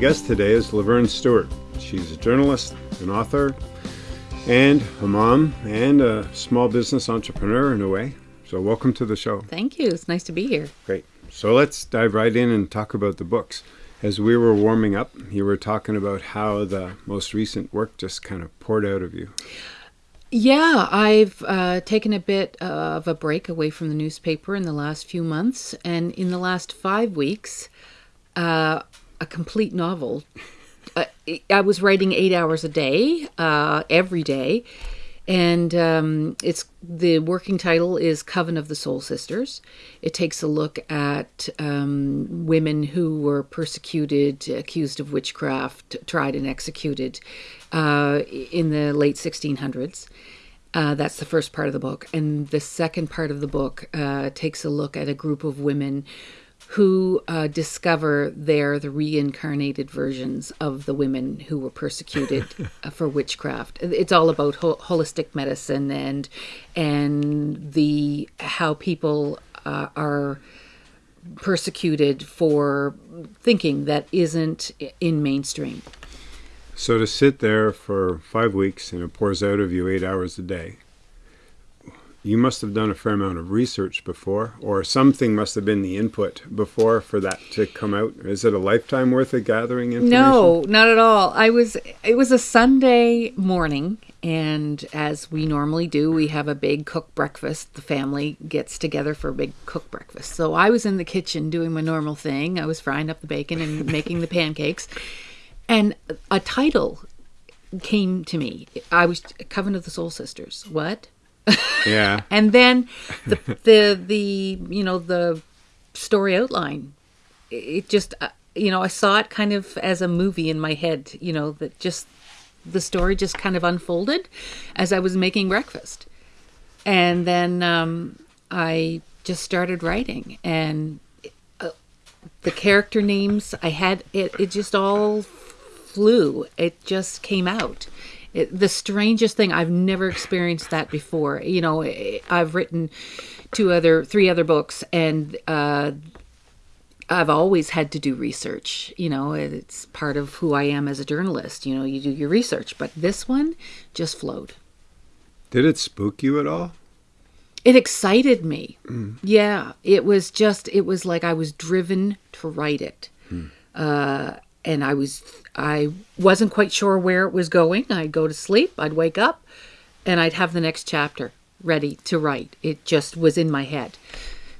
guest today is Laverne Stewart. She's a journalist, an author, and a mom, and a small business entrepreneur in a way. So, welcome to the show. Thank you. It's nice to be here. Great. So, let's dive right in and talk about the books. As we were warming up, you were talking about how the most recent work just kind of poured out of you. Yeah, I've uh, taken a bit of a break away from the newspaper in the last few months, and in the last five weeks, uh, a complete novel. Uh, I was writing eight hours a day, uh, every day, and um, it's the working title is Coven of the Soul Sisters. It takes a look at um, women who were persecuted, accused of witchcraft, tried and executed uh, in the late 1600s. Uh, that's the first part of the book. And the second part of the book uh, takes a look at a group of women who uh, discover they're the reincarnated versions of the women who were persecuted uh, for witchcraft. It's all about ho- holistic medicine and and the how people uh, are persecuted for thinking that isn't in mainstream. So to sit there for five weeks and it pours out of you eight hours a day, you must have done a fair amount of research before, or something must have been the input before for that to come out. Is it a lifetime worth of gathering information? No, not at all. I was. It was a Sunday morning, and as we normally do, we have a big cook breakfast. The family gets together for a big cook breakfast. So I was in the kitchen doing my normal thing. I was frying up the bacon and making the pancakes and a title came to me. I was Coven of the Soul Sisters. What? Yeah. and then the the the you know the story outline. It just uh, you know I saw it kind of as a movie in my head. You know that just the story just kind of unfolded as I was making breakfast, and then um, I just started writing and. Uh, the character names I had it, it just all flew. It just came out. It, the strangest thing I've never experienced that before. You know, I've written two other, three other books, and uh, I've always had to do research. You know, it's part of who I am as a journalist. You know, you do your research, but this one just flowed. Did it spook you at all? It excited me. Mm. Yeah, it was just, it was like I was driven to write it. Mm. Uh, and I was I wasn't quite sure where it was going. I'd go to sleep, I'd wake up, and I'd have the next chapter ready to write. It just was in my head.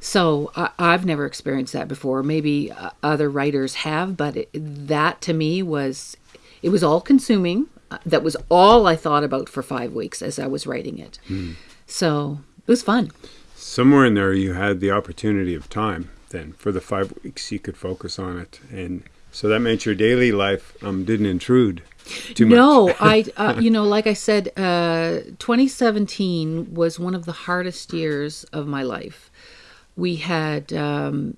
So I, have never experienced that before. Maybe uh, other writers have, but it, that to me was it was all consuming. Uh, that was all I thought about for five weeks as I was writing it. Mm. So it was fun. Somewhere in there, you had the opportunity of time. Then for the five weeks, you could focus on it and so that meant your daily life um, didn't intrude too much. No, I, uh, you know, like I said, uh, 2017 was one of the hardest years of my life. We had um,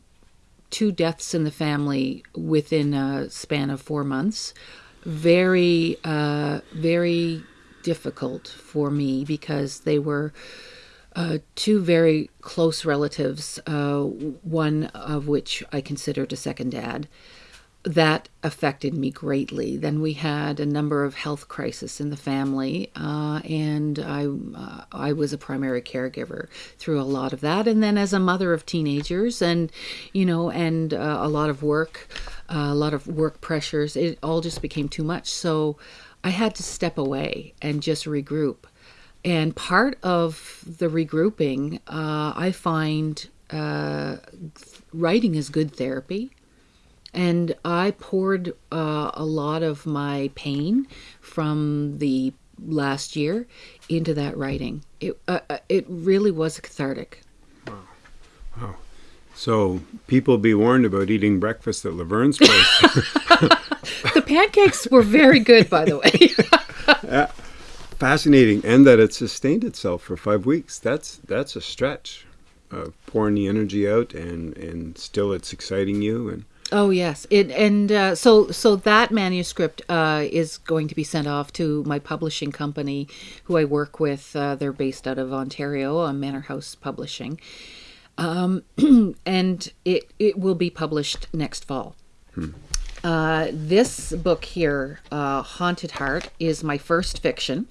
two deaths in the family within a span of four months. Very, uh, very difficult for me because they were. Uh, two very close relatives, uh, one of which I considered a second dad that affected me greatly. Then we had a number of health crises in the family, uh, and I uh, I was a primary caregiver through a lot of that. And then as a mother of teenagers, and you know, and uh, a lot of work, uh, a lot of work pressures, it all just became too much. So I had to step away and just regroup. And part of the regrouping, uh, I find uh, writing is good therapy and I poured uh, a lot of my pain from the last year into that writing. It uh, uh it really was cathartic. Wow. Wow. So people be warned about eating breakfast at Laverne's place. the pancakes were very good, by the way. yeah. Fascinating, and that it sustained itself for five weeks. That's that's a stretch. Uh, pouring the energy out, and and still it's exciting you, and Oh yes, it and uh, so so that manuscript uh, is going to be sent off to my publishing company, who I work with. Uh, they're based out of Ontario, on Manor House Publishing, um, and it it will be published next fall. Hmm. Uh, this book here, uh, Haunted Heart, is my first fiction,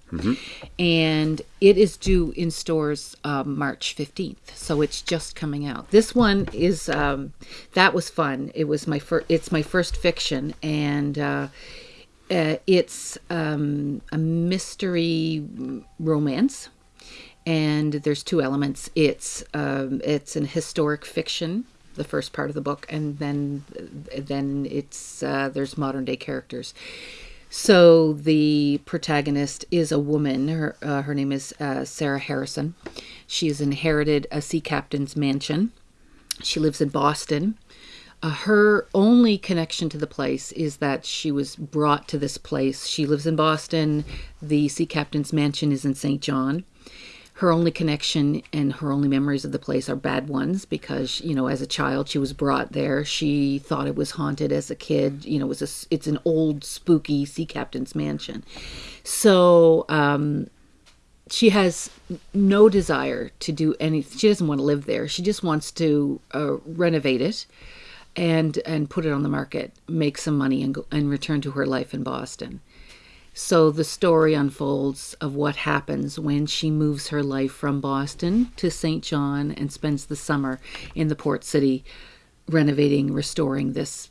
and it is due in stores um, March 15th. So it's just coming out. This one is, um, that was fun. It was my first, it's my first fiction, and uh, uh, it's um, a mystery romance and there's two elements. It's um, it's an historic fiction, the first part of the book, and then then it's uh, there's modern day characters. So the protagonist is a woman. Her uh, her name is uh, Sarah Harrison. She has inherited a sea captain's mansion. She lives in Boston. Uh, her only connection to the place is that she was brought to this place. She lives in Boston. The sea captain's mansion is in St. John her only connection and her only memories of the place are bad ones because you know as a child she was brought there. She thought it was haunted as a kid. You know it a, it's an old spooky sea captain's mansion. So um, she has no desire to do anything she doesn't want to live there. She just wants to uh, renovate it and and put it on the market make some money and go, and return to her life in boston so the story unfolds of what happens when she moves her life from Boston to St. John and spends the summer in the port city renovating, restoring this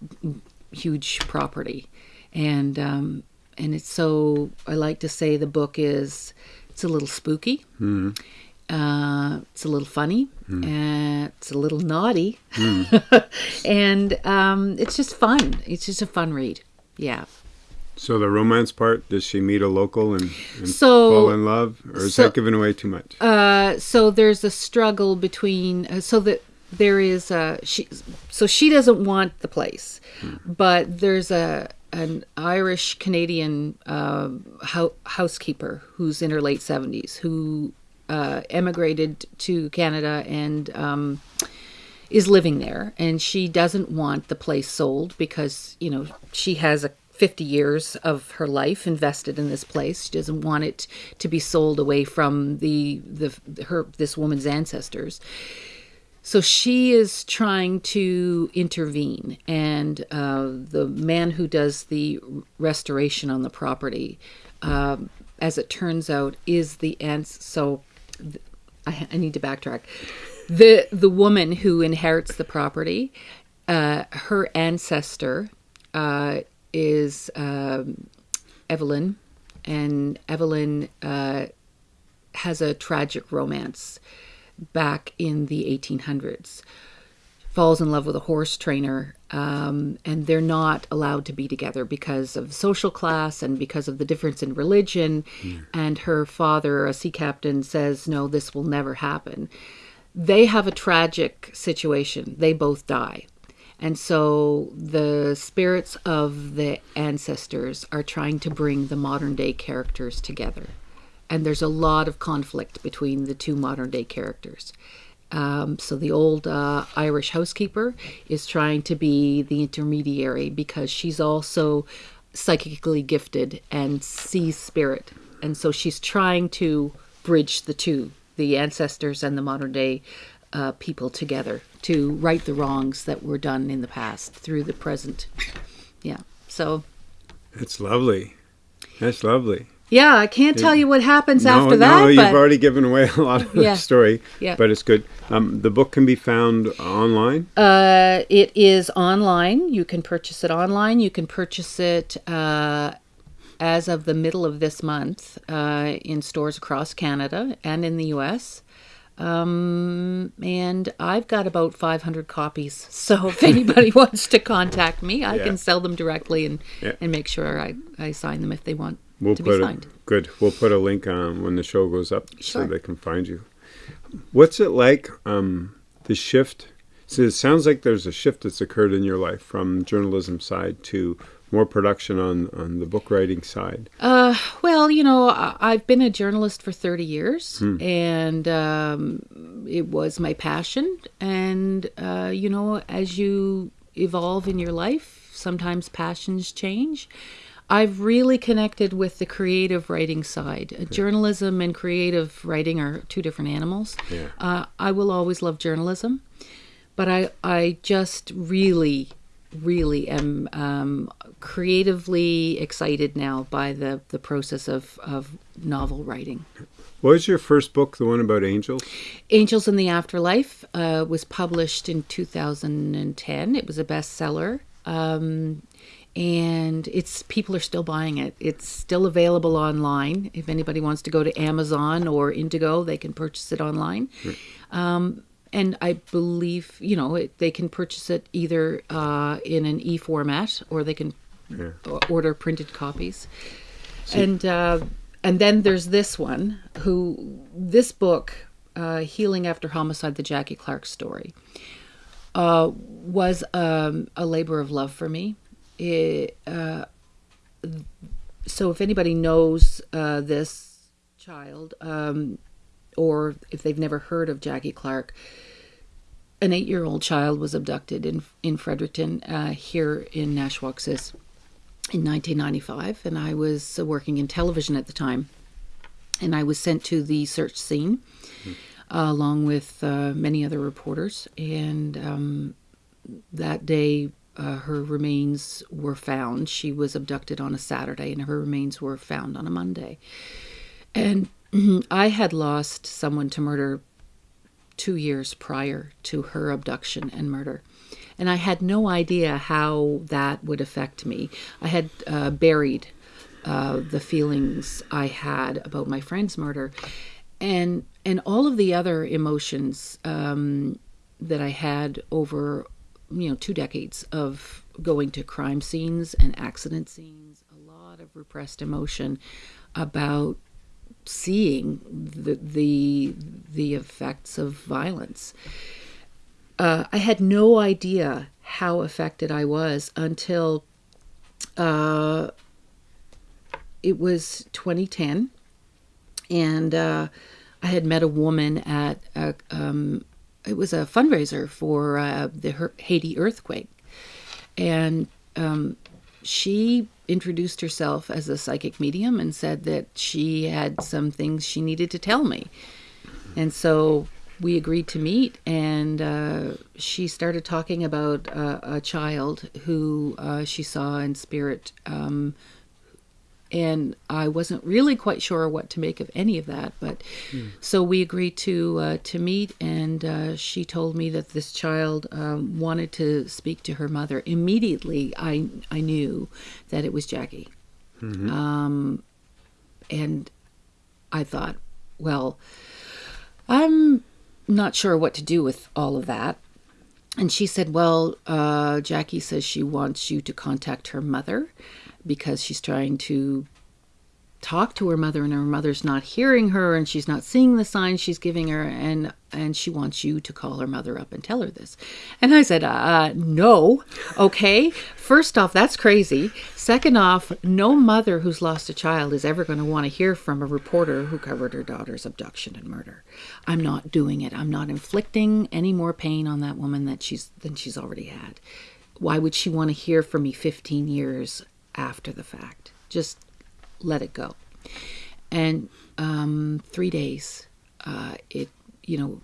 huge property. And um, and it's so I like to say the book is it's a little spooky. Mm-hmm. Uh, it's a little funny. Uh, it's a little naughty, and um, it's just fun. It's just a fun read. Yeah. So the romance part, does she meet a local and, and So- fall in love, or is so- that giving away too much? Uh, so there's a struggle between uh, so that there is a she so she doesn't want the place but there's a an irish canadian uh, hou- housekeeper who's in her late 70s who uh, emigrated to canada and um, is living there and she doesn't want the place sold because you know she has a 50 years of her life invested in this place. She doesn't want it to be sold away from the the her this woman's ancestors. So she is trying to intervene and uh, the man who does the restoration on the property um, as it turns out is the ans so I, I need to backtrack. The the woman who inherits the property uh, her ancestor uh, is um, Evelyn, and Evelyn uh, has a tragic romance back in the 1800s. Falls in love with a horse trainer, um, and they're not allowed to be together because of social class and because of the difference in religion. And her father, a sea captain, says, No, this will never happen. They have a tragic situation. They both die. And so the spirits of the ancestors are trying to bring the modern day characters together. And there's a lot of conflict between the two modern day characters. Um, so the old uh, Irish housekeeper is trying to be the intermediary because she's also psychically gifted and sees spirit. And so she's trying to bridge the two, the ancestors and the modern day uh, people together to right the wrongs that were done in the past through the present. Yeah. So, It's lovely. That's lovely. yeah, I can't tell you what happens no, after that. no, you've already given away a lot of Yeah. the story, Yeah. but it's good. Um, the book can be found online. Uh, it is online. You can purchase it online. You can purchase it uh, as of the middle of this month uh, in stores across Canada and in the U.S. Um, and I've got about 500 copies. So if anybody wants to contact me, I Yeah. can sell them directly and, Yeah. and make sure I, I sign them if they want We'll to be signed. a, good. We'll put a link on when the show goes up Sure. so they can find you. What's it like? Um, the shift. So it sounds like there's a shift that's occurred in your life from journalism side to more production on on the book writing side. Uh, well, you know, I- I've been a journalist for 30 years, and um, it was my passion. And, uh, you know, as you evolve in your life, sometimes passions change. I've really connected with the creative writing side. Journalism and creative writing are two different animals. Yeah. Uh, I will always love journalism, but I, I just really really am um, creatively excited now by the, the process of, of novel writing. What was your first book, the one about angels? Angels in the Afterlife uh, was published in 2010. It was a bestseller. Um, and it's people are still buying it. It's still available online. If anybody wants to go to Amazon or Indigo, they can purchase it online. Um, and I believe you know it, they can purchase it either uh, in an e format or they can Yeah. order printed copies. and uh, and then there's this one who this book, uh, Healing After Homicide: The Jackie Clark Story, uh, was um, a labor of love for me. It, uh, so if anybody knows uh, this child, um, or if they've never heard of Jackie Clark, an eight-year-old child was abducted in in Fredericton uh, here in Nashwaaksis in 1995, and I was working in television at the time, and I was sent to the search scene uh, along with uh, many other reporters, and um, that day. Uh, her remains were found. She was abducted on a Saturday, and her remains were found on a Monday. And I had lost someone to murder two years prior to her abduction and murder. And I had no idea how that would affect me. I had uh, buried uh, the feelings I had about my friend's murder, and and all of the other emotions um, that I had over you know two decades of going to crime scenes and accident scenes. A lot of repressed emotion about seeing the the the effects of violence. Uh, I had no idea how affected I was until uh, it was 2010, and uh, I had met a woman at a, um, it was a fundraiser for uh, the Haiti earthquake, and um, she introduced herself as a psychic medium and said that she had some things she needed to tell me. And so we agreed to meet, and uh, she started talking about uh, a child who uh, she saw in spirit. Um, and I wasn't really quite sure what to make of any of that, but so we agreed to uh, to meet, and uh, she told me that this child um, wanted to speak to her mother. Immediately, I I knew that it was Jackie, um, and I thought, well, I'm not sure what to do with all of that. And she said, Well, uh, Jackie says she wants you to contact her mother because she's trying to talk to her mother and her mother's not hearing her and she's not seeing the signs she's giving her and and she wants you to call her mother up and tell her this. And i said uh no. Okay. First off that's crazy. Second off no mother who's lost a child is ever going to want to hear from a reporter who covered her daughter's abduction and murder. I'm not doing it. I'm not inflicting any more pain on that woman that she's than she's already had. Why would she want to hear from me 15 years after the fact just let it go. And um, three days, uh, it, you know,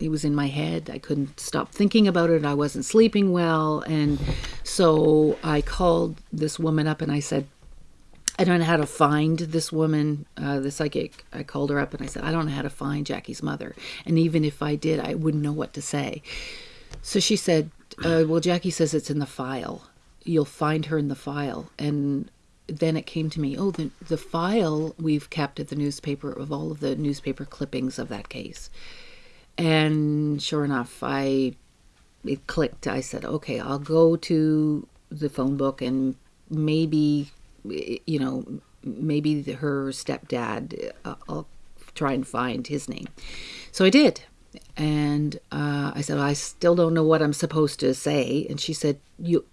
it was in my head. I couldn't stop thinking about it. I wasn't sleeping well. And so I called this woman up and I said, I don't know how to find this woman, uh, the psychic. I called her up and I said, I don't know how to find Jackie's mother. And even if I did, I wouldn't know what to say. So she said, uh, Well, Jackie says it's in the file. You'll find her in the file. And then it came to me, oh, the, the file we've kept at the newspaper of all of the newspaper clippings of that case. And sure enough, I it clicked. I said, okay, I'll go to the phone book and maybe, you know, maybe her stepdad, uh, I'll try and find his name. So I did. And uh, I said, I still don't know what I'm supposed to say. And she said, you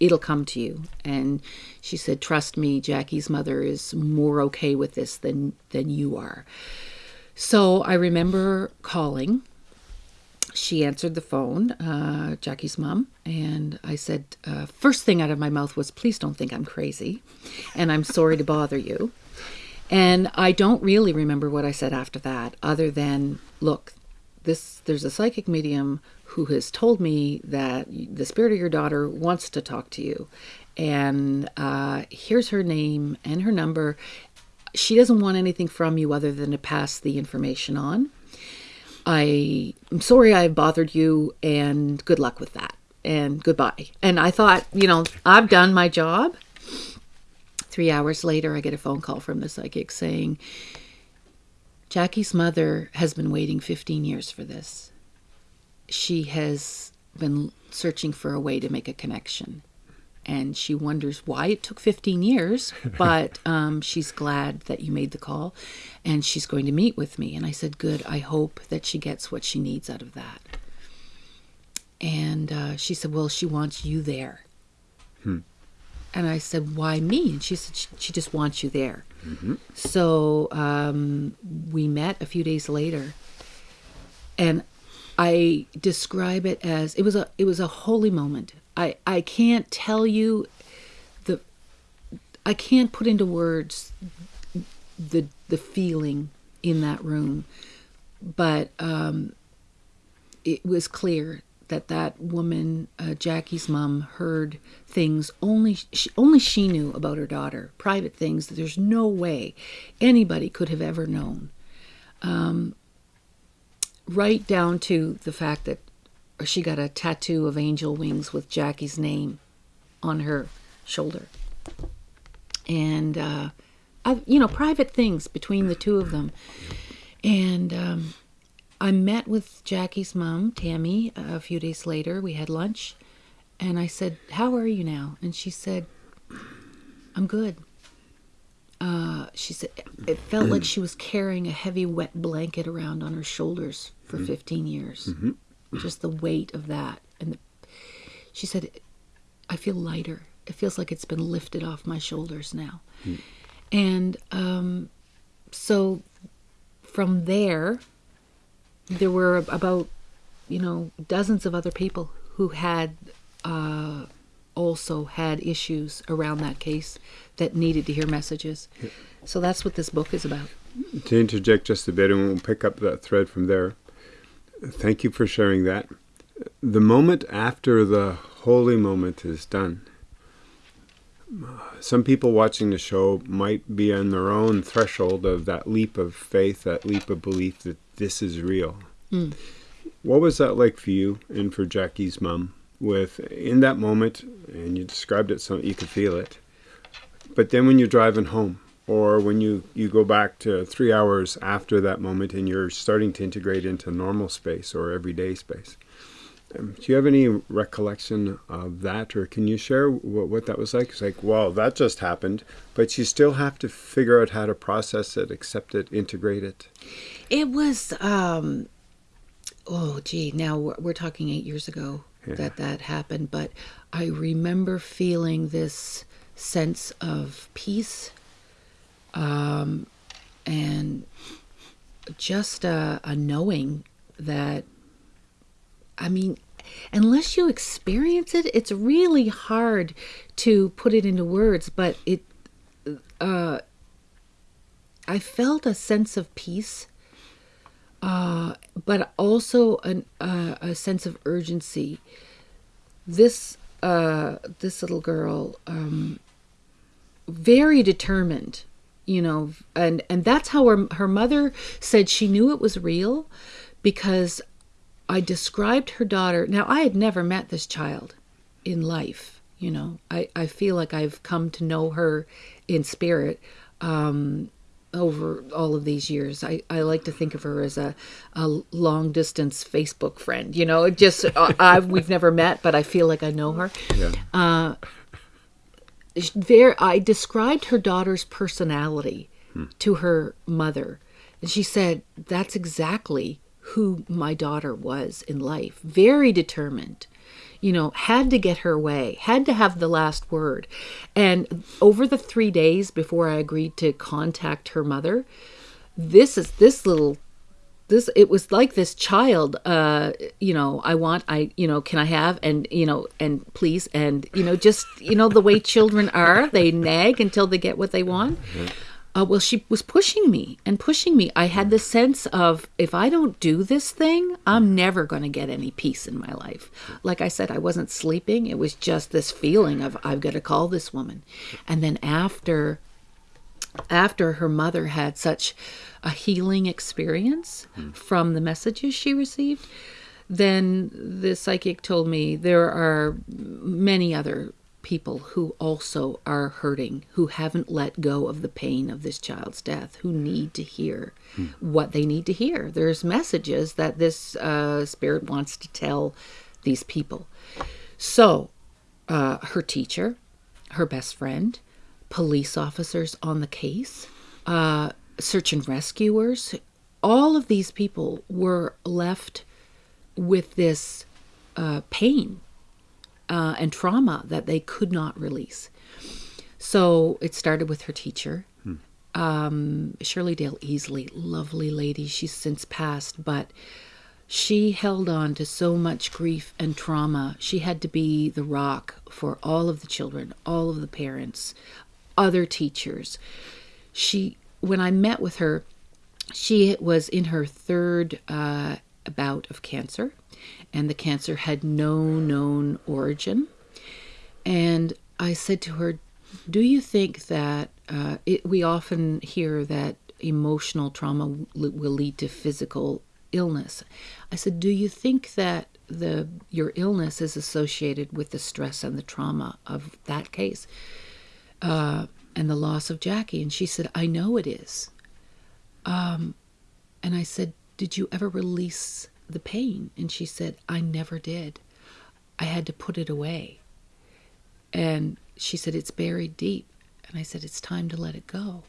it'll come to you. And she said trust me jackie's mother is more okay with this than than you are. So i remember calling. She answered the phone uh, jackie's mom and i said uh, first thing out of my mouth was please don't think i'm crazy and i'm sorry to bother you. And i don't really remember what i said after that other than look this there's a psychic medium who has told me that the spirit of your daughter wants to talk to you, and uh, here's her name and her number. She doesn't want anything from you other than to pass the information on. I, I'm sorry I bothered you, and good luck with that, and goodbye. And I thought, you know, I've done my job. Three hours later, I get a phone call from the psychic saying, Jackie's mother has been waiting 15 years for this. She has been searching for a way to make a connection. And she wonders why it took 15 years, but um, she's glad that you made the call and she's going to meet with me. And I said, Good, I hope that she gets what she needs out of that. And uh, she said, Well, she wants you there. And I said, Why me? And she said, She, she just wants you there. So um, we met a few days later, and I describe it as it was a it was a holy moment. I I can't tell you the I can't put into words the the feeling in that room, but um, it was clear that that woman, uh, Jackie's mom, heard things only she, only she knew about her daughter, private things that there's no way anybody could have ever known. Um, right down to the fact that she got a tattoo of angel wings with Jackie's name on her shoulder, and uh, I, you know, private things between the two of them, and. Um, I met with Jackie's mom, Tammy, a few days later. We had lunch, and I said, "How are you now?" And she said, "I'm good." Uh, she said it felt like she was carrying a heavy, wet blanket around on her shoulders for 15 years. Just the weight of that, and the, she said, "I feel lighter. It feels like it's been lifted off my shoulders now." And um, so from there, there were about you know dozens of other people who had uh, also had issues around that case that needed to hear messages. So that's what this book is about. To interject just a bit, and we'll pick up that thread from there. Thank you for sharing that. The moment after the holy moment is done, some people watching the show might be on their own threshold of that leap of faith, that leap of belief that this is real. Hmm. What was that like for you and for Jackie's mom? With in that moment, and you described it so you could feel it. But then when you're driving home, or when you, you go back to three hours after that moment and you're starting to integrate into normal space or everyday space, do you have any recollection of that, or can you share what, what that was like? It's like, well, that just happened, but you still have to figure out how to process it, accept it, integrate it. It was, um, oh, gee, now we're, we're talking eight years ago that that happened, but I remember feeling this sense of peace um, and just a, a knowing that, I mean, unless you experience it, it's really hard to put it into words, but it, uh, I felt a sense of peace uh, but also an, uh, a sense of urgency. This uh, this little girl, um, very determined, you know, and and that's how her her mother said she knew it was real, because I described her daughter. Now I had never met this child in life. You know, I I feel like I've come to know her in spirit. Um, over all of these years. I, I like to think of her as a, a long distance Facebook friend. You know, just uh, I we've never met, but I feel like I know her. Yeah. Uh, there, I described her daughter's personality to her mother, and she said that's exactly who my daughter was in life. Very determined you know, had to get her way, had to have the last word. And over the three days before I agreed to contact her mother, this is this little this it was like this child uh you know i want i you know can i have and you know and please and you know just you know the way children are they nag until they get what they want Uh, well, she was pushing me and pushing me. I had the sense of if I don't do this thing, I'm never going to get any peace in my life. Like I said, I wasn't sleeping. It was just this feeling of I've got to call this woman. And then after after her mother had such a healing experience from the messages she received, then the psychic told me there are many other people who also are hurting, who haven't let go of the pain of this child's death, who need to hear what they need to hear. There's messages that this uh, spirit wants to tell these people. So, uh, her teacher, her best friend, police officers on the case, uh, search and rescuers, all of these people were left with this uh, pain uh, and trauma that they could not release. So it started with her teacher, um, Shirley Dale Easley, lovely lady. She's since passed, but she held on to so much grief and trauma. She had to be the rock for all of the children, all of the parents, other teachers. She, when I met with her, she was in her third uh, bout of cancer, and the cancer had no known origin. And I said to her, Do you think that uh, it, we often hear that emotional trauma will lead to physical illness? I said, Do you think that the your illness is associated with the stress and the trauma of that case uh, and the loss of Jackie? And she said, I know it is. Um, and I said, Did you ever release the pain? And she said, I never did. I had to put it away. And she said, It's buried deep. And I said, It's time to let it go.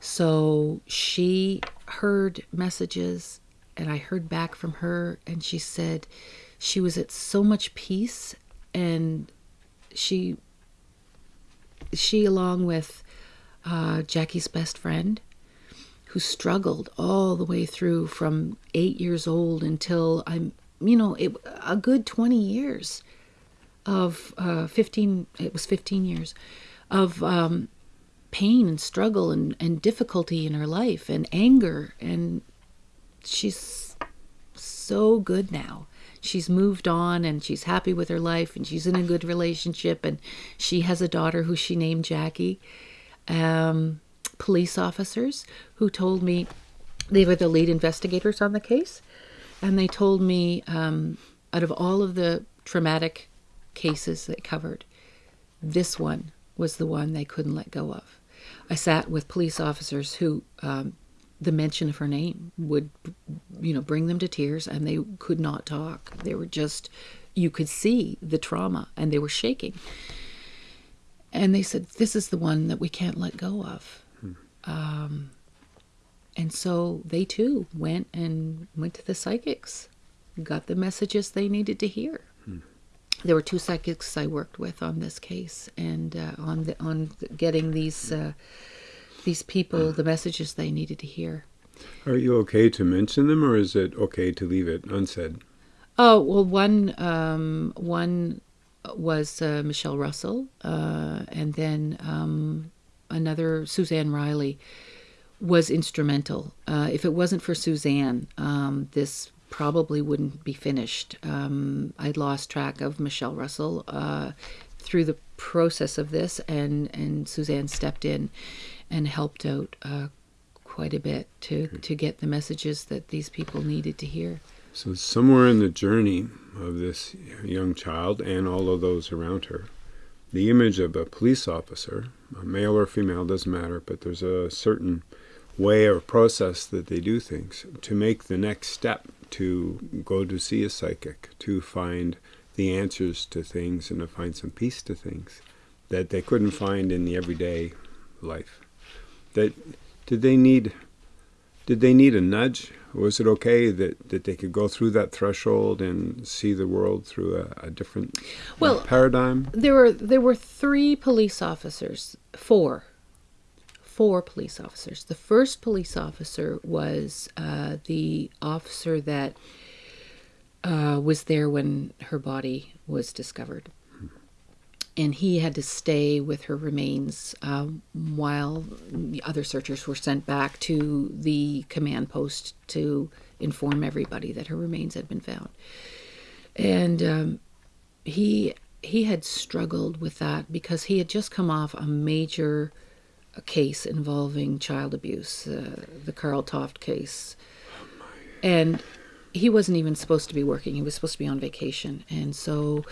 So she heard messages, and I heard back from her, and she said she was at so much peace, and she, she along with uh, Jackie's best friend, who struggled all the way through from eight years old until I'm, you know, it, a good 20 years of uh, 15, it was 15 years of um, pain and struggle and, and difficulty in her life and anger. And she's so good now. She's moved on and she's happy with her life and she's in a good relationship and she has a daughter who she named Jackie. Um, police officers who told me they were the lead investigators on the case, and they told me um, out of all of the traumatic cases they covered, this one was the one they couldn't let go of. I sat with police officers who um, the mention of her name would, you know, bring them to tears, and they could not talk. They were just, you could see the trauma, and they were shaking. And they said, "This is the one that we can't let go of." Um, and so they too went and went to the psychics, got the messages they needed to hear. There were two psychics I worked with on this case, and uh, on the, on getting these uh, these people the messages they needed to hear. Are you okay to mention them, or is it okay to leave it unsaid? Oh well, one um, one was uh, Michelle Russell, uh, and then um, another Suzanne Riley was instrumental. Uh, if it wasn't for Suzanne, um, this probably wouldn't be finished. Um, I'd lost track of Michelle Russell uh, through the process of this, and and Suzanne stepped in and helped out uh, quite a bit to to get the messages that these people needed to hear. So somewhere in the journey of this young child and all of those around her, the image of a police officer, male or female doesn't matter, but there's a certain way or process that they do things to make the next step to go to see a psychic, to find the answers to things and to find some peace to things that they couldn't find in the everyday life. That did they need did they need a nudge? Was it okay that, that they could go through that threshold and see the world through a, a different Well, paradigm? There were there were three police officers, four, four police officers. The first police officer was uh, the officer that uh, was there when her body was discovered. And he had to stay with her remains uh, while the other searchers were sent back to the command post to inform everybody that her remains had been found. And um, he he had struggled with that because he had just come off a major case involving child abuse, uh, the Karl Toft case, and he wasn't even supposed to be working. He was supposed to be on vacation, and so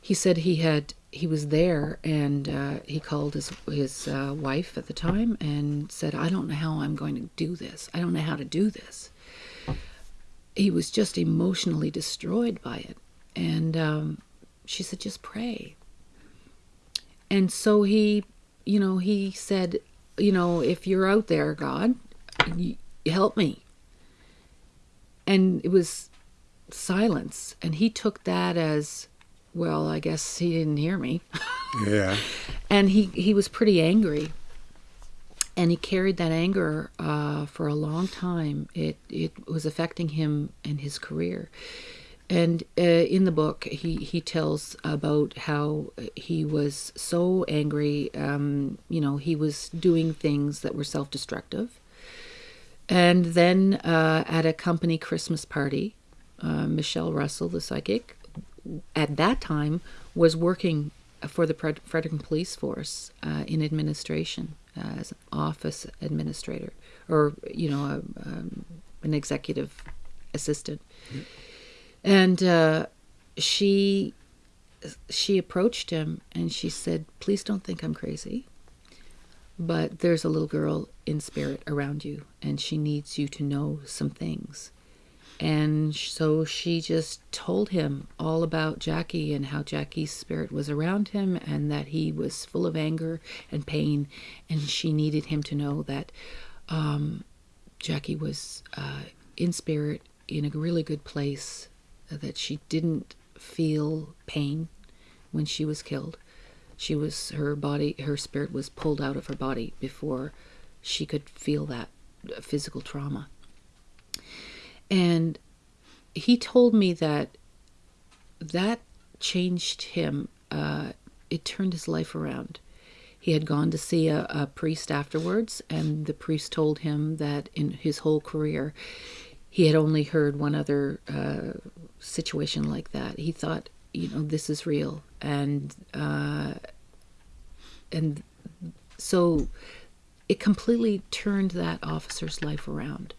he said he had he was there and uh, he called his his uh, wife at the time and said, "I don't know how I'm going to do this. I don't know how to do this." He was just emotionally destroyed by it, and um, she said, "Just pray." And so he, you know, he said, "You know, if you're out there, God, help me." And it was silence, and he took that as well, I guess he didn't hear me. Yeah. and he, he was pretty angry. And he carried that anger uh, for a long time. It, it was affecting him and his career. And uh, in the book, he, he tells about how he was so angry. Um, you know, he was doing things that were self destructive. And then uh, at a company Christmas party, uh, Michelle Russell, the psychic, at that time was working for the Fredericton Police Force uh, in administration uh, as an office administrator or you know a, um, an executive assistant. And uh, she she approached him and she said please don't think i'm crazy but there's a little girl in spirit around you and she needs you to know some things and so she just told him all about Jackie and how Jackie's spirit was around him and that he was full of anger and pain. And she needed him to know that um, Jackie was uh, in spirit in a really good place, that she didn't feel pain when she was killed. She was, her body, her spirit was pulled out of her body before she could feel that physical trauma. And he told me that that changed him. Uh, it turned his life around. He had gone to see a, a, priest afterwards, and the priest told him that in his whole career, he had only heard one other uh, situation like that. He thought, you know, this is real, and uh, and so it completely turned that officer's life around.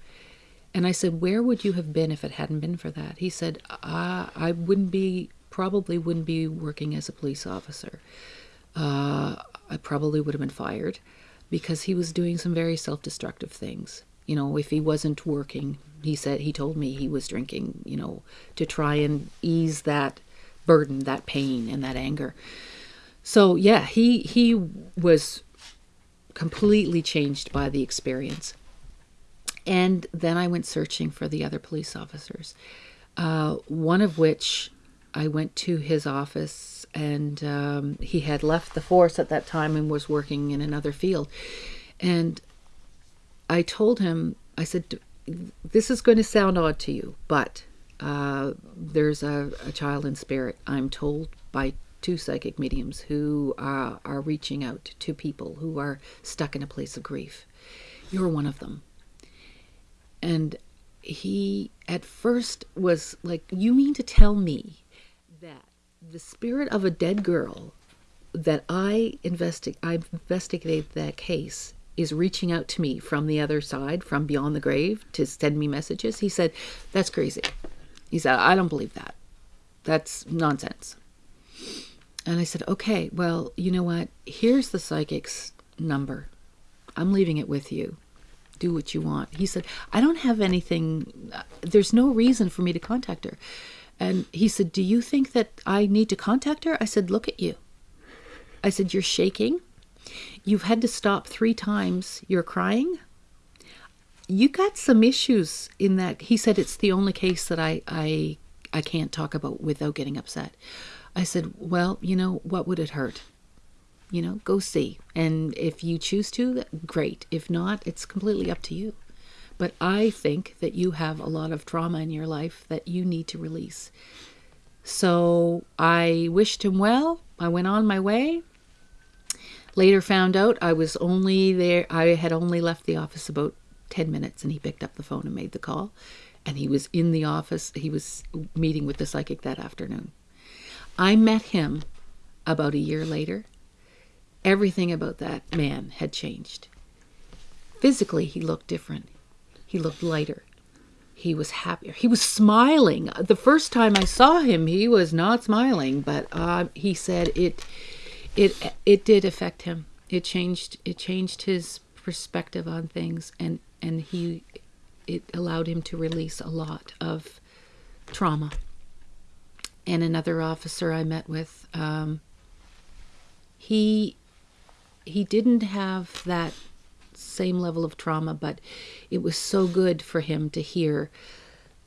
And I said, Where would you have been if it hadn't been for that? He said, uh, I wouldn't be, probably wouldn't be working as a police officer. Uh, I probably would have been fired because he was doing some very self destructive things. You know, if he wasn't working, he said, he told me he was drinking, you know, to try and ease that burden, that pain, and that anger. So, yeah, he, he was completely changed by the experience. And then I went searching for the other police officers, uh, one of which I went to his office, and um, he had left the force at that time and was working in another field. And I told him, I said, This is going to sound odd to you, but uh, there's a, a, child in spirit, I'm told by two psychic mediums who uh, are reaching out to people who are stuck in a place of grief. You're one of them and he at first was like, You mean to tell me that the spirit of a dead girl that I investi- I investigated that case is reaching out to me from the other side, from beyond the grave, to send me messages? He said, That's crazy. He said, I don't believe that. That's nonsense. And I said, Okay, well, you know what? Here's the psychic's number. I'm leaving it with you do what you want. He said, I don't have anything, uh, there's no reason for me to contact her. And he said, Do you think that I need to contact her? I said, Look at you. I said, You're shaking. You've had to stop three times. You're crying. You got some issues in that. He said, It's the only case that I, I, I can't talk about without getting upset. I said, Well, you know, what would it hurt? You know, go see. And if you choose to, great. If not, it's completely up to you. But I think that you have a lot of trauma in your life that you need to release. So I wished him well. I went on my way. Later found out I was only there, I had only left the office about 10 minutes and he picked up the phone and made the call. And he was in the office, he was meeting with the psychic that afternoon. I met him about a year later. Everything about that man had changed. Physically, he looked different. He looked lighter. He was happier. He was smiling. The first time I saw him, he was not smiling, but uh, he said it, it, it did affect him. It changed. It changed his perspective on things, and and he, it allowed him to release a lot of trauma. And another officer I met with, um, he he didn't have that same level of trauma, but it was so good for him to hear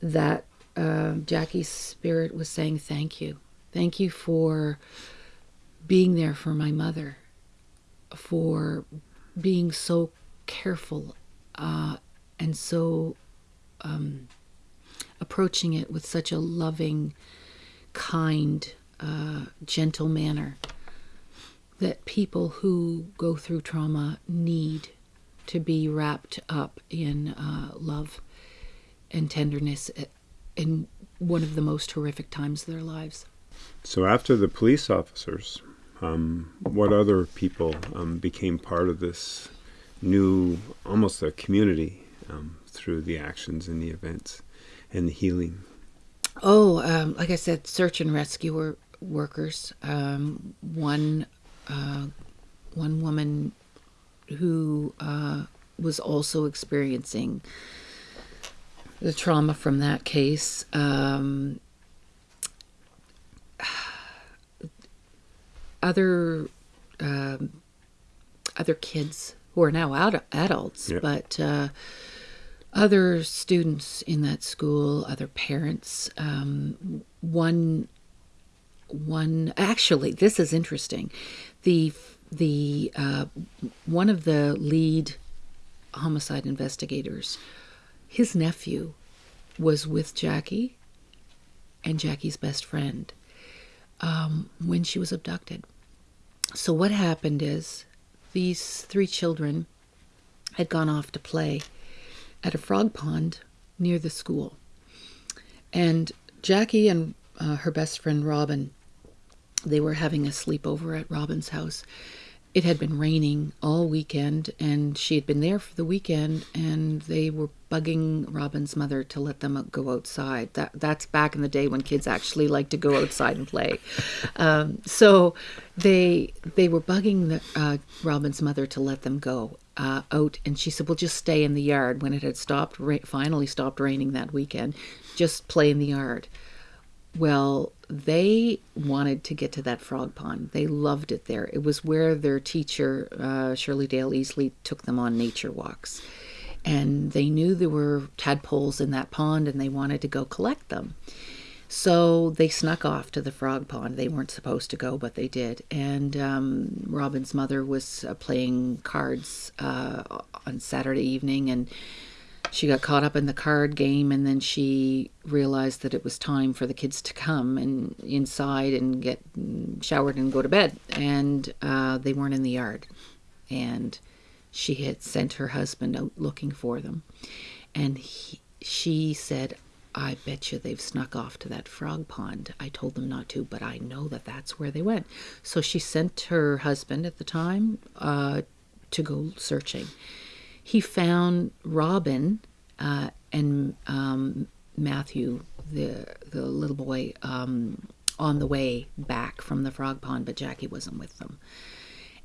that uh, Jackie's spirit was saying, Thank you. Thank you for being there for my mother, for being so careful uh, and so um, approaching it with such a loving, kind, uh, gentle manner that people who go through trauma need to be wrapped up in uh, love and tenderness in one of the most horrific times of their lives. So, after the police officers, um, what other people um, became part of this new, almost a community um, through the actions and the events and the healing? Oh, um, like I said, search and rescue workers. Um, one uh, one woman who uh, was also experiencing the trauma from that case. Um, other um, other kids who are now ad- adults, yep. but uh, other students in that school, other parents. Um, one one actually, this is interesting the the uh, one of the lead homicide investigators, his nephew, was with Jackie and Jackie's best friend um, when she was abducted. So what happened is these three children had gone off to play at a frog pond near the school, and Jackie and uh, her best friend Robin they were having a sleepover at Robin's house. It had been raining all weekend, and she had been there for the weekend, and they were bugging Robin's mother to let them go outside. That that's back in the day when kids actually like to go outside and play. Um, so they they were bugging the, uh, Robin's mother to let them go uh, out, and she said, "We'll just stay in the yard." When it had stopped, ra- finally stopped raining that weekend, just play in the yard. Well, they wanted to get to that frog pond. They loved it there. It was where their teacher, uh, Shirley Dale Easley, took them on nature walks. And they knew there were tadpoles in that pond and they wanted to go collect them. So they snuck off to the frog pond. They weren't supposed to go, but they did. And um, Robin's mother was uh, playing cards uh, on Saturday evening and she got caught up in the card game and then she realized that it was time for the kids to come and inside and get showered and go to bed. And uh, they weren't in the yard. And she had sent her husband out looking for them. And he, she said i bet you they've snuck off to that frog pond. I told them not to but i know that that's where they went. So she sent her husband at the time uh, to go searching he found Robin uh, and um, Matthew, the the little boy, um, on the way back from the frog pond, but Jackie wasn't with them.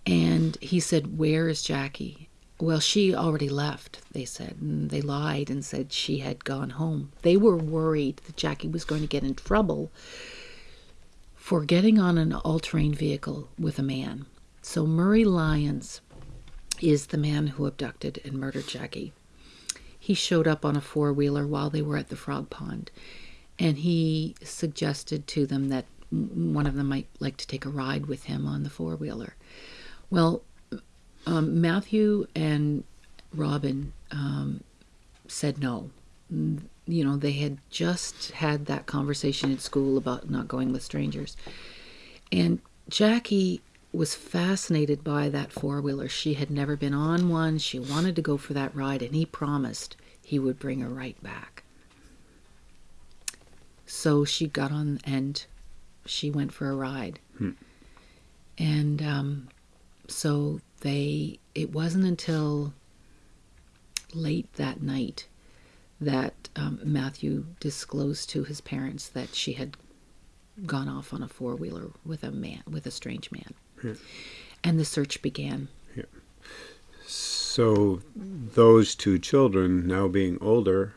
And he said, "Where is Jackie?" Well, she already left, they said. And they lied and said she had gone home. They were worried that Jackie was going to get in trouble for getting on an all terrain vehicle with a man. So Murray Lyons is the man who abducted and murdered Jackie. He showed up on a four wheeler while they were at the frog pond, and he suggested to them that one of them might like to take a ride with him on the four wheeler. Well, um, Matthew and Robin um, said no. you know, they had just had that conversation at school about not going with strangers. And Jackie was fascinated by that four wheeler. She had never been on one. She wanted to go for that ride, and he promised he would bring her right back. So she got on and she went for a ride. Hmm. And um, so they, it wasn't until late that night that um, Matthew disclosed to his parents that she had gone off on a four wheeler with a man, with a strange man. Yeah. And the search began. Yeah. So those two children, now being older,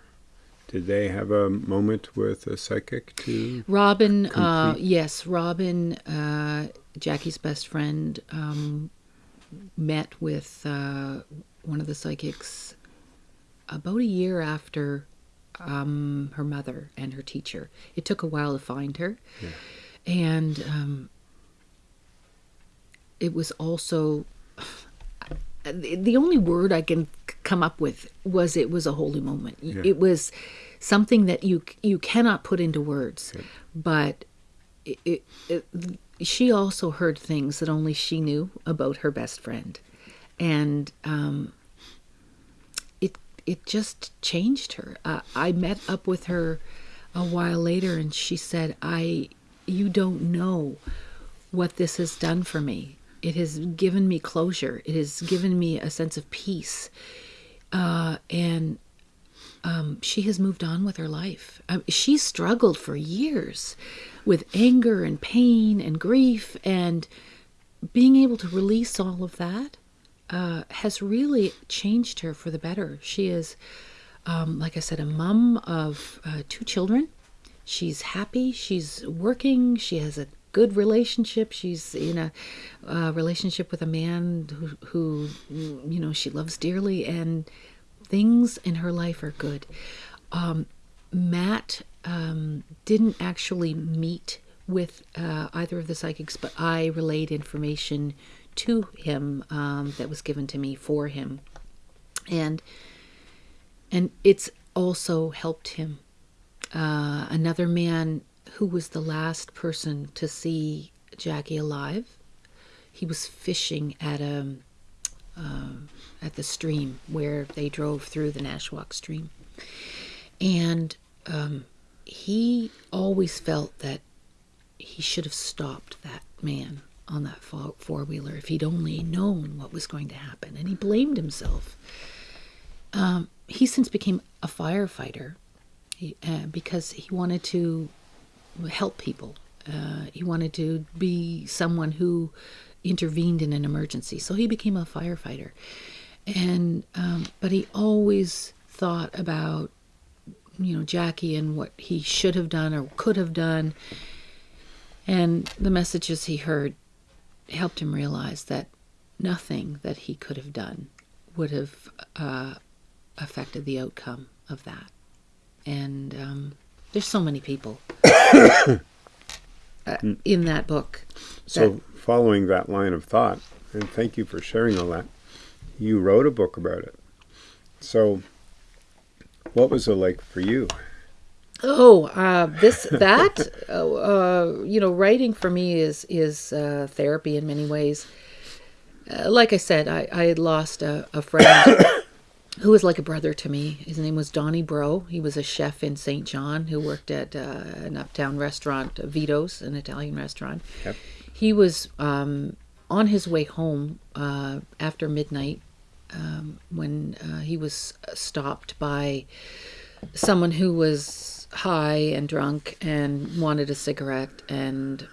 did they have a moment with a psychic to? Robin, uh, yes, Robin, uh, Jackie's best friend, um, met with uh, one of the psychics about a year after um, her mother and her teacher. It took a while to find her. Yeah. And um, it was also. The only word I can come up with was it was a holy moment. Yeah. It was something that you you cannot put into words, but it, it, it, she also heard things that only she knew about her best friend, and um, it it just changed her. Uh, I met up with her a while later, and she said, "I, you don't know what this has done for me. It has given me closure. It has given me a sense of peace, uh, and." Um, she has moved on with her life. Um, she struggled for years with anger and pain and grief, and being able to release all of that uh, has really changed her for the better. She is, um, like I said, a mom of uh, two children. She's happy. She's working. She has a good relationship. She's in a uh, relationship with a man who, who, you know, she loves dearly, and things in her life are good. Um, Matt um, didn't actually meet with uh, either of the psychics, but I relayed information to him um, that was given to me for him, and and it's also helped him. Uh, another man who was the last person to see Jackie alive. He was fishing at a um, at the stream where they drove through the Nashwaak stream, and um, he always felt that he should have stopped that man on that four wheeler if he'd only known what was going to happen, and he blamed himself. Um, he since became a firefighter he, uh, because he wanted to help people. Uh, he wanted to be someone who intervened in an emergency, so he became a firefighter. And um, but he always thought about you know Jackie and what he should have done or could have done, and the messages he heard helped him realize that nothing that he could have done would have uh, affected the outcome of that. And um, there's so many people in that book. So, following that line of thought, and thank you for sharing all that, you wrote a book about it. So, what was it like for you? Oh, uh, this that uh, uh, you know, writing for me is is uh, therapy in many ways. Uh, like I said, I, I had lost a, a friend who was like a brother to me. His name was Donnie Bro. He was a chef in St. John who worked at uh, an uptown restaurant, Vito's, an Italian restaurant. Yep. He was um, on his way home uh, after midnight um, when uh, he was stopped by someone who was high and drunk and wanted a cigarette and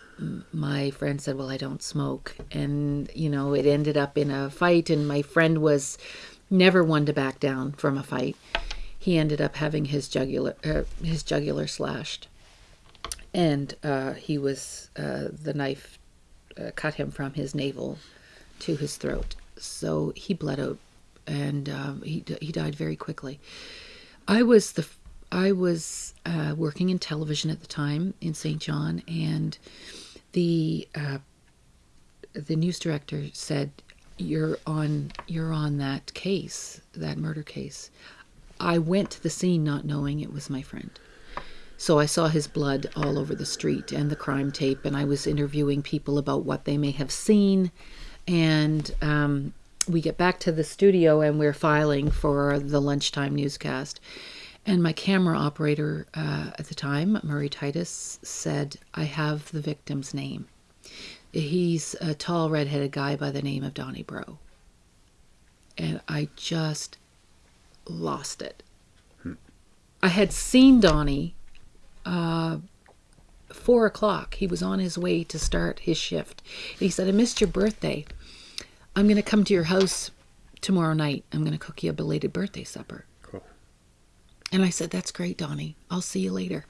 my friend said well i don't smoke and you know it ended up in a fight and my friend was never one to back down from a fight. He ended up having his jugular uh, his jugular slashed. And uh, he was uh, the knife uh, cut him from his navel to his throat. So he bled out and um, he, he died very quickly. I was the I was uh, working in television at the time in St. John, and the uh, the news director said, "You're on you're on that case, that murder case." I went to the scene not knowing it was my friend. So I saw his blood all over the street and the crime tape, and I was interviewing people about what they may have seen. And um, we get back to the studio and we're filing for the lunchtime newscast. And my camera operator uh, at the time, Murray Titus, said, I have the victim's name. He's a tall, redheaded guy by the name of Donnie Bro. And I just lost it. I had seen Donnie uh, four o'clock. He was on his way to start his shift. And he said, I missed your birthday. I'm going to come to your house tomorrow night. I'm going to cook you a belated birthday supper. And I said, "That's great, Donnie. I'll see you later."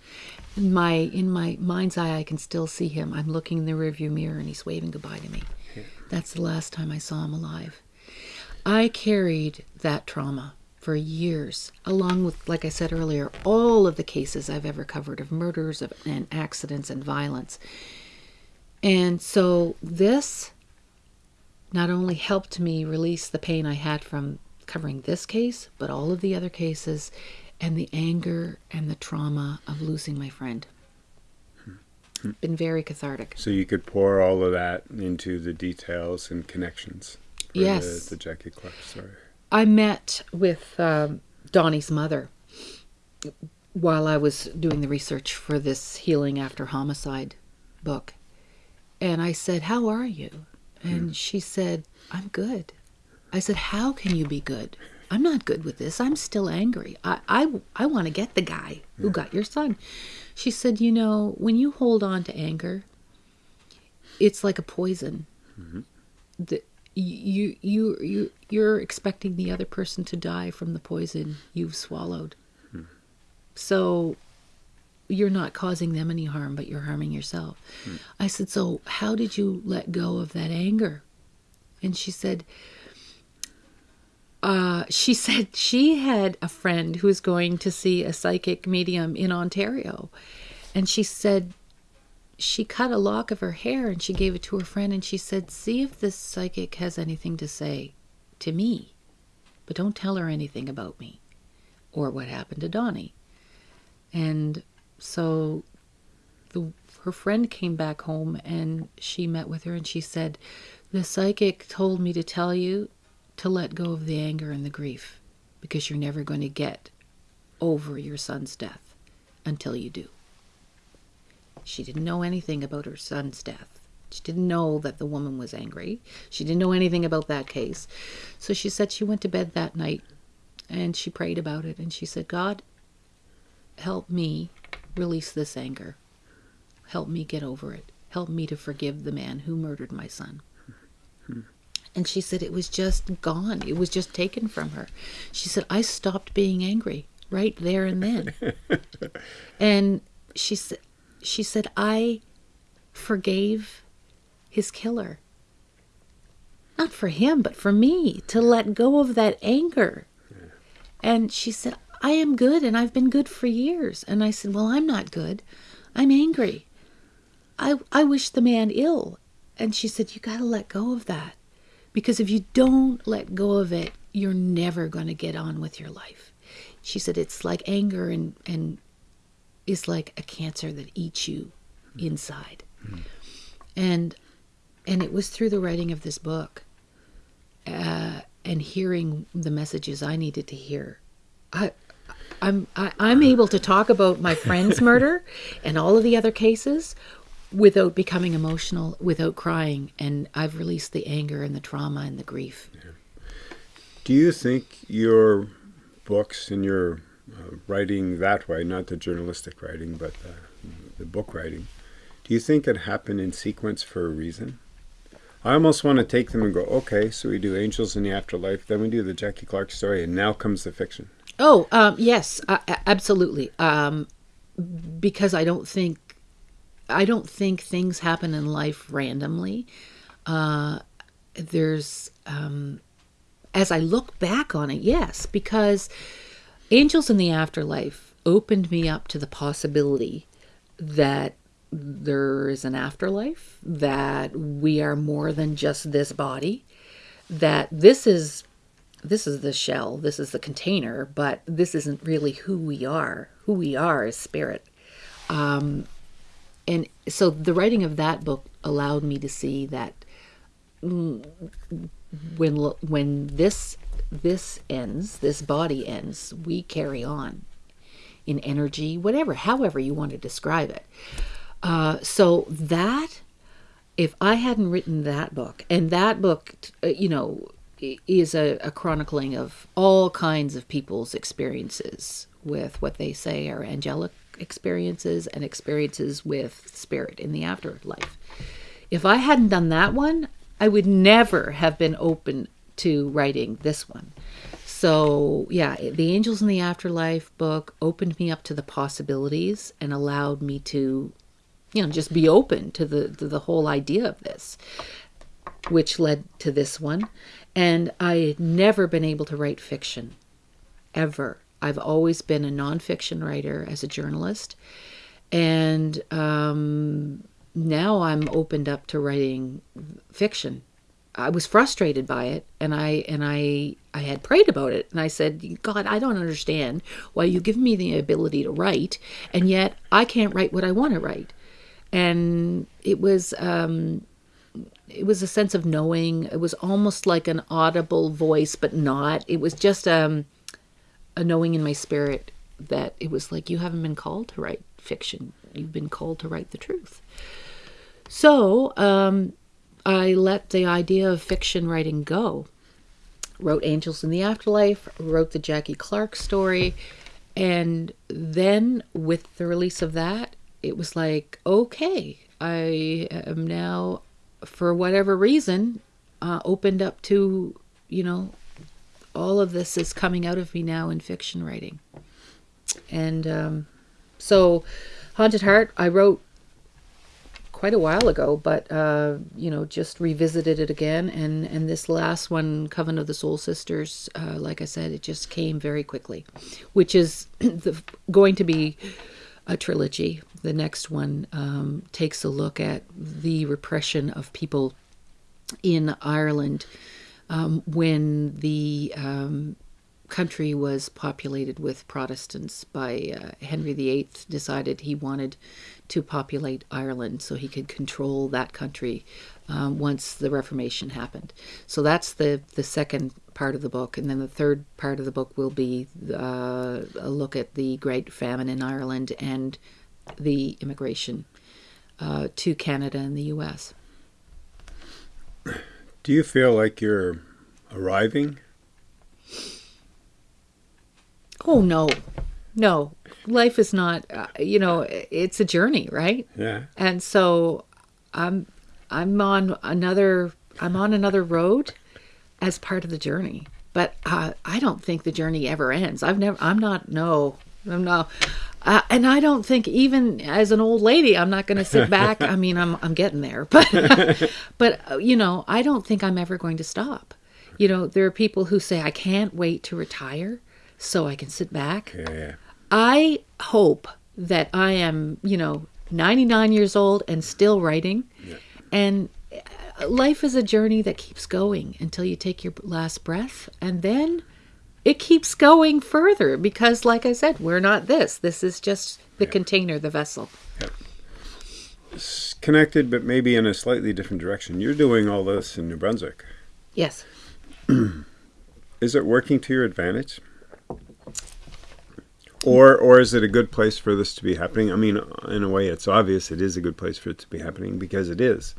In my in my mind's eye, I can still see him. I'm looking in the rearview mirror, and he's waving goodbye to me. Hmm. That's the last time I saw him alive. I carried that trauma for years, along with, like I said earlier, all of the cases I've ever covered of murders of, and accidents and violence. And so this not only helped me release the pain I had from covering this case, but all of the other cases and the anger and the trauma of losing my friend. Been very cathartic. So you could pour all of that into the details and connections. Yes. The, the Jackie Clark story. I met with um, Donnie's mother while I was doing the research for this Healing After Homicide book. And I said, How are you? And she said, I'm good. I said, How can you be good? I'm not good with this. I'm still angry. I, I, I want to get the guy who got your son. She said, You know, when you hold on to anger, it's like a poison. Mm-hmm. The, you you you you're expecting the other person to die from the poison you've swallowed. Hmm. So you're not causing them any harm, but you're harming yourself. Hmm. I said, So how did you let go of that anger? And she said, uh, she said she had a friend who was going to see a psychic medium in Ontario. And she said she cut a lock of her hair and she gave it to her friend and she said, See if this psychic has anything to say to me, but don't tell her anything about me or what happened to Donnie. And so the her friend came back home and she met with her and she said, The psychic told me to tell you to let go of the anger and the grief because you're never going to get over your son's death until you do. She didn't know anything about her son's death. She didn't know that the woman was angry. She didn't know anything about that case. So she said she went to bed that night and she prayed about it and she said, God, help me release this anger. Help me get over it. Help me to forgive the man who murdered my son. Hmm. And she said it was just gone. It was just taken from her. She said, I stopped being angry right there and then. and she said, she said, I forgave his killer. Not for him, but for me to let go of that anger. And she said, I am good and I've been good for years. And I said, Well, I'm not good. I'm angry. I, I wish the man ill. And she said, You got to let go of that. Because if you don't let go of it, you're never going to get on with your life. She said, It's like anger and, and is like a cancer that eats you inside. And and it was through the writing of this book uh, and hearing the messages I needed to hear. I, I'm I, I'm able to talk about my friend's murder and all of the other cases without becoming emotional, without crying, and I've released the anger and the trauma and the grief. Do you think your books and your uh, writing that way, not the journalistic writing, but uh, the book writing, do you think it happened in sequence for a reason? I almost want to take them and go, okay, so we do Angels in the Afterlife, then we do the Jackie Clark story, and now comes the fiction. Oh, um, yes, uh, absolutely. Um, because I don't think I don't think things happen in life randomly. Uh, there's um, as I look back on it, yes, because Angels in the Afterlife opened me up to the possibility that there is an afterlife, that we are more than just this body, that this is this is the shell, this is the container, but this isn't really who we are. Who we are is spirit. Um, and so the writing of that book allowed me to see that when when this this ends, this body ends, we carry on in energy, whatever, however you want to describe it. Uh, so that, if I hadn't written that book, and that book, you know, is a, a chronicling of all kinds of people's experiences with what they say are angelic experiences and experiences with spirit in the afterlife. If I hadn't done that one, I would never have been open to writing this one. So, yeah, the Angels in the Afterlife book opened me up to the possibilities and allowed me to, you know, just be open to the to the whole idea of this, which led to this one. And I had never been able to write fiction, ever. I've always been a nonfiction writer as a journalist, and um, now I'm opened up to writing fiction. I was frustrated by it, and I and I I had prayed about it, and I said, God, I don't understand why you give me the ability to write, and yet I can't write what I want to write. And it was um, it was a sense of knowing. It was almost like an audible voice, but not. It was just um, a knowing in my spirit that it was like you haven't been called to write fiction. You've been called to write the truth. So um, I let the idea of fiction writing go. Wrote Angels in the Afterlife, wrote the Jackie Clark story, and then with the release of that, it was like, okay, I am now for whatever reason, uh, opened up to, you know, all of this is coming out of me now in fiction writing. And um, so, Haunted Heart, I wrote quite a while ago, but uh, you know, just revisited it again. And and this last one, Coven of the Soul Sisters, uh, like I said, it just came very quickly, which is the, going to be a trilogy. The next one um, takes a look at the repression of people in Ireland um, when the um, country was populated with Protestants by uh, Henry VIII decided he wanted to populate Ireland so he could control that country um, once the Reformation happened. So that's the the second part of the book, and then the third part of the book will be uh, a look at the Great Famine in Ireland and the immigration uh, to Canada and the U.S. Do you feel like you're arriving? Oh no, no. Life is not. Uh, you know, it's a journey, right? Yeah. And so, I'm I'm on another I'm on another road as part of the journey. But uh, I don't think the journey ever ends. I've never. I'm not. No. I'm not. Uh, and I don't think even as an old lady, I'm not going to sit back. I mean, I'm I'm getting there, but but you know, I don't think I'm ever going to stop. You know, there are people who say I can't wait to retire so I can sit back. Yeah. I hope that I am, you know, 99 years old and still writing. Yeah. And uh, life is a journey that keeps going until you take your last breath and then it keeps going further because like I said, we're not this. This is just the container, the vessel. It's connected, but maybe in a slightly different direction. You're doing all this in New Brunswick. Yes. Is it working to your advantage? Or, or is it a good place for this to be happening? I mean, in a way, it's obvious it is a good place for it to be happening because it is.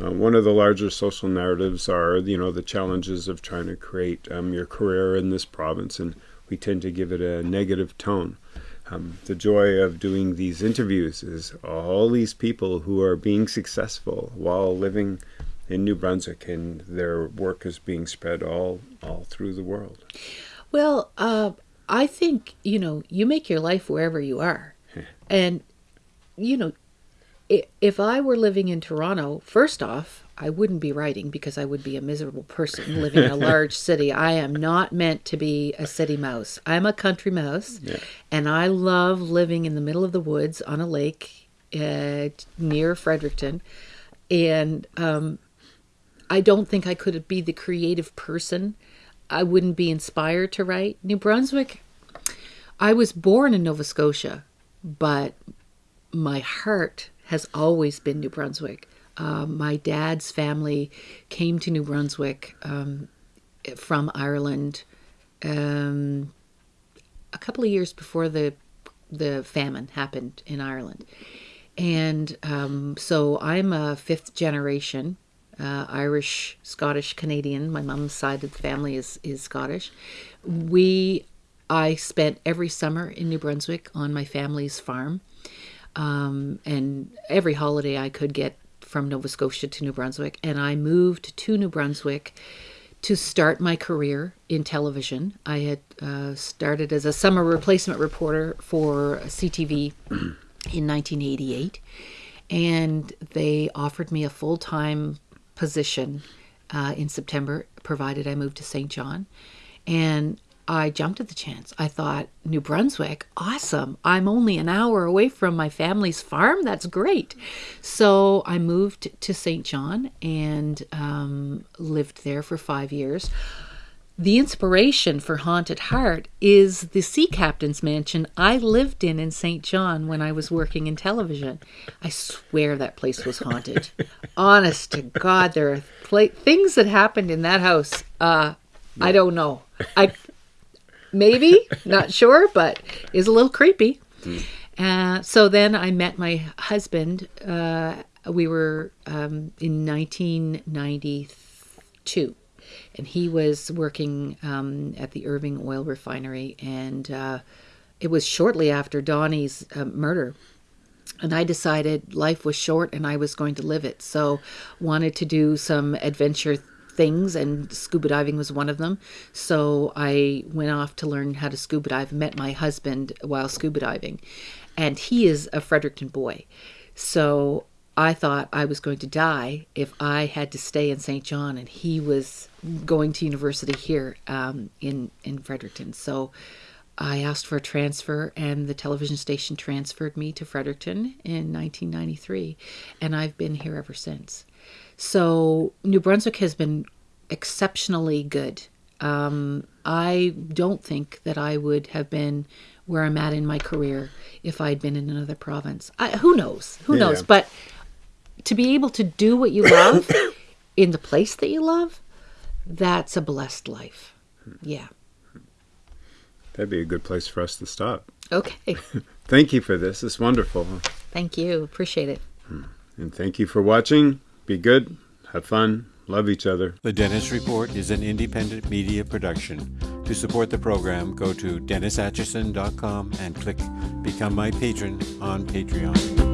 Uh, one of the larger social narratives are, you know, the challenges of trying to create um, your career in this province, and we tend to give it a negative tone. Um, the joy of doing these interviews is all these people who are being successful while living in New Brunswick, and their work is being spread all all through the world. Well, uh, I think you know you make your life wherever you are, and you know if I were living in Toronto, first off, I wouldn't be writing because I would be a miserable person living in a large city. I am not meant to be a city mouse. I'm a country mouse, Yeah. and I love living in the middle of the woods on a lake uh, near Fredericton. And um, I don't think I could be the creative person I wouldn't be inspired to write. New Brunswick, I was born in Nova Scotia, but my heart has always been New Brunswick. Uh, my dad's family came to New Brunswick um, from Ireland um, a couple of years before the the famine happened in Ireland, and um, so I'm a fifth generation uh, Irish, Scottish, Canadian. My mom's side of the family is is Scottish. We I spent every summer in New Brunswick on my family's farm, um, and every holiday I could get from Nova Scotia to New Brunswick, and I moved to New Brunswick to start my career in television. I had uh, started as a summer replacement reporter for CTV in 1988, and they offered me a full time position uh, in September, provided I moved to St. John. And I jumped at the chance. I thought, New Brunswick, awesome. I'm only an hour away from my family's farm. That's great. So I moved to St. John and um, lived there for five years. The inspiration for Haunted Heart is the sea captain's mansion I lived in in St. John when I was working in television. I swear that place was haunted. Honest to God, there are pla- things that happened in that house. Uh, I don't know. I maybe not sure, but is a little creepy. Uh, so then I met my husband. Uh, we were um, in 1992 and he was working um, at the Irving Oil Refinery, and uh, it was shortly after Donnie's uh, murder. And I decided life was short, and I was going to live it. So, wanted to do some adventure things, and scuba diving was one of them. So I went off to learn how to scuba dive. Met my husband while scuba diving, and he is a Fredericton boy. So I thought I was going to die if I had to stay in St. John, and he was going to university here um, in in Fredericton. So I asked for a transfer, and the television station transferred me to Fredericton in 1993, and I've been here ever since. So New Brunswick has been exceptionally good. Um, I don't think that I would have been where I'm at in my career if I'd been in another province. I, who knows? Who Yeah. knows? But to be able to do what you love in the place that you love, that's a blessed life. Yeah. That'd be a good place for us to stop. Okay. Thank you for this. It's wonderful. Thank you. Appreciate it. And thank you for watching. Be good. Have fun. Love each other. The Dennis Report is an independent media production. To support the program, go to DennisAtchison.com and click Become My Patron on Patreon.